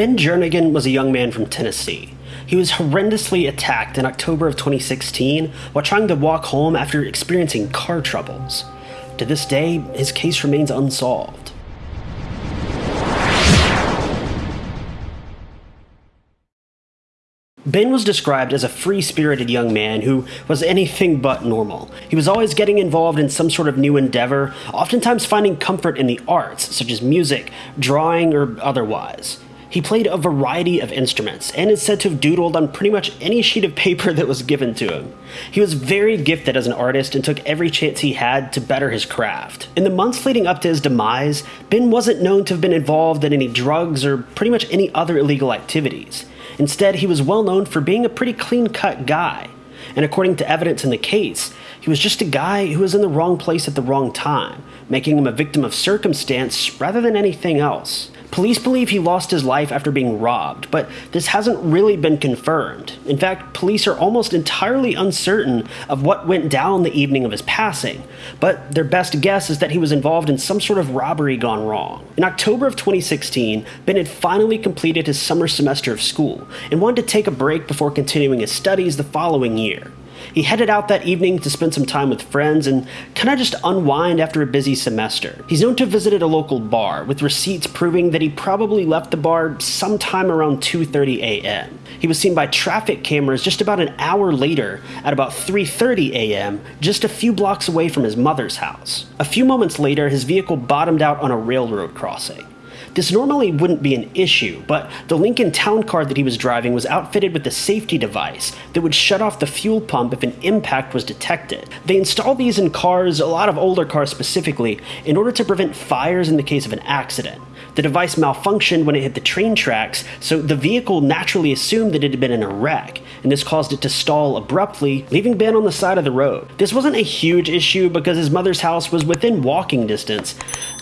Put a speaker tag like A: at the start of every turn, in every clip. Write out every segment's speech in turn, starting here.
A: Ben Jernigan was a young man from Tennessee. He was horrendously attacked in October of 2016 while trying to walk home after experiencing car troubles. To this day, his case remains unsolved. Ben was described as a free spirited young man who was anything but normal. He was always getting involved in some sort of new endeavor, oftentimes finding comfort in the arts, such as music, drawing, or otherwise. He played a variety of instruments and is said to have doodled on pretty much any sheet of paper that was given to him. He was very gifted as an artist and took every chance he had to better his craft. In the months leading up to his demise, Ben wasn't known to have been involved in any drugs or pretty much any other illegal activities. Instead, he was well known for being a pretty clean cut guy. And according to evidence in the case, he was just a guy who was in the wrong place at the wrong time, making him a victim of circumstance rather than anything else. Police believe he lost his life after being robbed, but this hasn't really been confirmed. In fact, police are almost entirely uncertain of what went down the evening of his passing, but their best guess is that he was involved in some sort of robbery gone wrong. In October of 2016, Ben had finally completed his summer semester of school and wanted to take a break before continuing his studies the following year. He headed out that evening to spend some time with friends and kind of just unwind after a busy semester. He's known to have visited a local bar, with receipts proving that he probably left the bar sometime around 2.30 a.m. He was seen by traffic cameras just about an hour later at about 3.30 a.m., just a few blocks away from his mother's house. A few moments later, his vehicle bottomed out on a railroad crossing. This normally wouldn't be an issue, but the Lincoln Town Car that he was driving was outfitted with a safety device that would shut off the fuel pump if an impact was detected. They installed these in cars, a lot of older cars specifically, in order to prevent fires in the case of an accident. The device malfunctioned when it hit the train tracks, so the vehicle naturally assumed that it had been in a wreck, and this caused it to stall abruptly, leaving Ben on the side of the road. This wasn't a huge issue because his mother's house was within walking distance.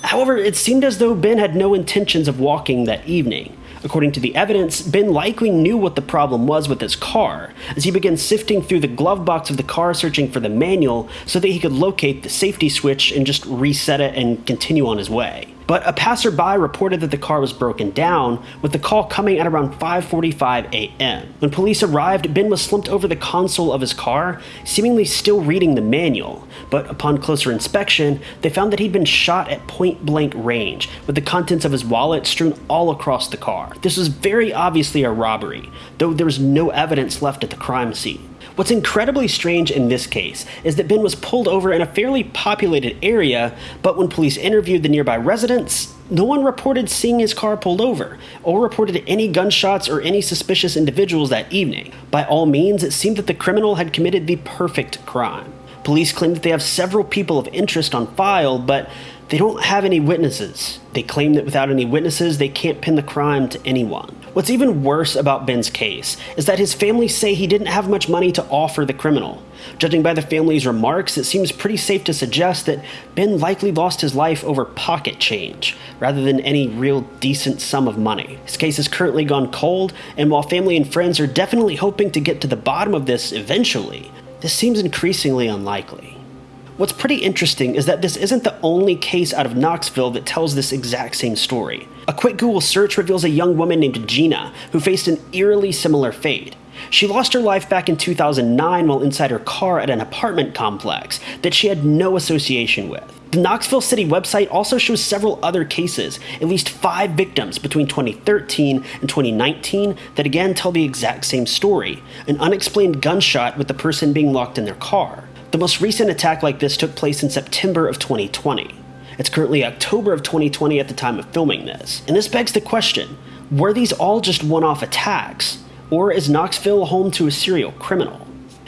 A: However, it seemed as though Ben had no intentions of walking that evening. According to the evidence, Ben likely knew what the problem was with his car, as he began sifting through the glove box of the car searching for the manual so that he could locate the safety switch and just reset it and continue on his way but a passerby reported that the car was broken down, with the call coming at around 5.45 a.m. When police arrived, Ben was slumped over the console of his car, seemingly still reading the manual, but upon closer inspection, they found that he'd been shot at point-blank range, with the contents of his wallet strewn all across the car. This was very obviously a robbery, though there was no evidence left at the crime scene. What's incredibly strange in this case is that Ben was pulled over in a fairly populated area, but when police interviewed the nearby residents, no one reported seeing his car pulled over, or reported any gunshots or any suspicious individuals that evening. By all means, it seemed that the criminal had committed the perfect crime. Police claim that they have several people of interest on file, but they don't have any witnesses. They claim that without any witnesses, they can't pin the crime to anyone. What's even worse about Ben's case is that his family say he didn't have much money to offer the criminal. Judging by the family's remarks, it seems pretty safe to suggest that Ben likely lost his life over pocket change, rather than any real decent sum of money. His case has currently gone cold, and while family and friends are definitely hoping to get to the bottom of this eventually, this seems increasingly unlikely. What's pretty interesting is that this isn't the only case out of Knoxville that tells this exact same story. A quick Google search reveals a young woman named Gina who faced an eerily similar fate. She lost her life back in 2009 while inside her car at an apartment complex that she had no association with. The Knoxville City website also shows several other cases, at least five victims between 2013 and 2019 that again tell the exact same story an unexplained gunshot with the person being locked in their car. The most recent attack like this took place in September of 2020. It's currently October of 2020 at the time of filming this. And this begs the question, were these all just one-off attacks? Or is Knoxville home to a serial criminal?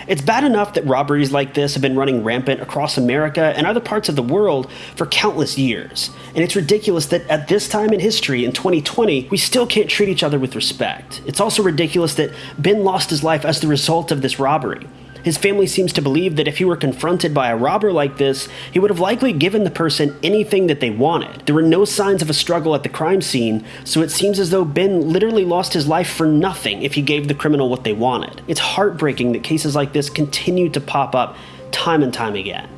A: It's bad enough that robberies like this have been running rampant across America and other parts of the world for countless years. And it's ridiculous that at this time in history, in 2020, we still can't treat each other with respect. It's also ridiculous that Ben lost his life as the result of this robbery. His family seems to believe that if he were confronted by a robber like this, he would have likely given the person anything that they wanted. There were no signs of a struggle at the crime scene, so it seems as though Ben literally lost his life for nothing if he gave the criminal what they wanted. It's heartbreaking that cases like this continue to pop up time and time again.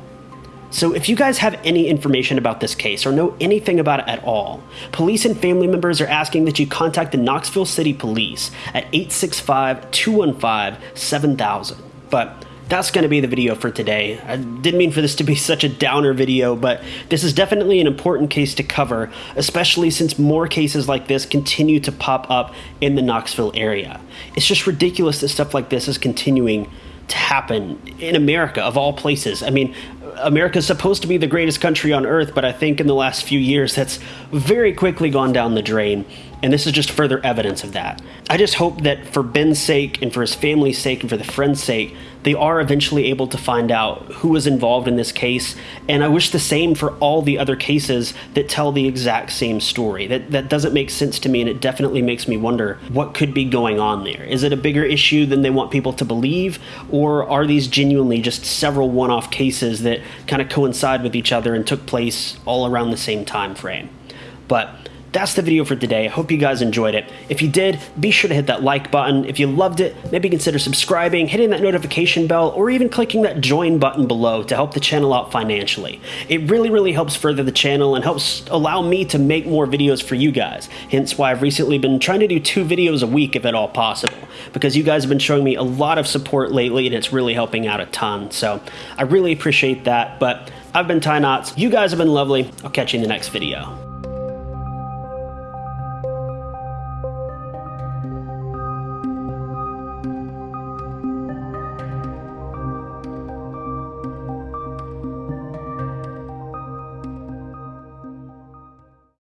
A: So if you guys have any information about this case or know anything about it at all, police and family members are asking that you contact the Knoxville City Police at 865-215-7000. But that's going to be the video for today. I didn't mean for this to be such a downer video, but this is definitely an important case to cover, especially since more cases like this continue to pop up in the Knoxville area. It's just ridiculous that stuff like this is continuing to happen in America, of all places. I mean, America's supposed to be the greatest country on earth, but I think in the last few years that's very quickly gone down the drain. And this is just further evidence of that. I just hope that for Ben's sake and for his family's sake and for the friend's sake, they are eventually able to find out who was involved in this case. And I wish the same for all the other cases that tell the exact same story. That, that doesn't make sense to me, and it definitely makes me wonder what could be going on there. Is it a bigger issue than they want people to believe, or are these genuinely just several one off cases that kind of coincide with each other and took place all around the same time frame? But that's the video for today. I hope you guys enjoyed it. If you did, be sure to hit that like button. If you loved it, maybe consider subscribing, hitting that notification bell, or even clicking that join button below to help the channel out financially. It really, really helps further the channel and helps allow me to make more videos for you guys. Hence why I've recently been trying to do two videos a week if at all possible, because you guys have been showing me a lot of support lately and it's really helping out a ton. So I really appreciate that. But I've been Ty Knots. You guys have been lovely. I'll catch you in the next video.